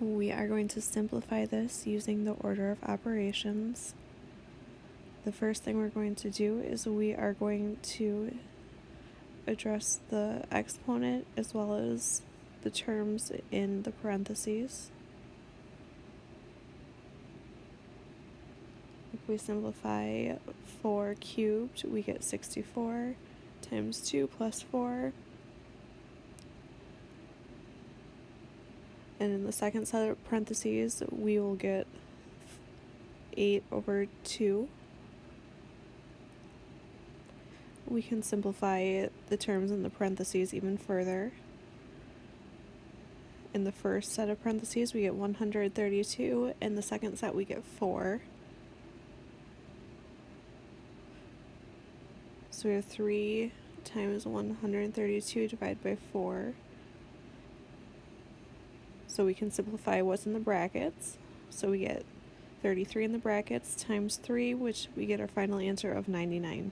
We are going to simplify this using the order of operations. The first thing we're going to do is we are going to address the exponent as well as the terms in the parentheses. If we simplify 4 cubed, we get 64 times 2 plus 4. And in the second set of parentheses, we will get 8 over 2. We can simplify the terms in the parentheses even further. In the first set of parentheses, we get 132. In the second set, we get 4. So we have 3 times 132 divided by 4. So we can simplify what's in the brackets. So we get 33 in the brackets times 3, which we get our final answer of 99.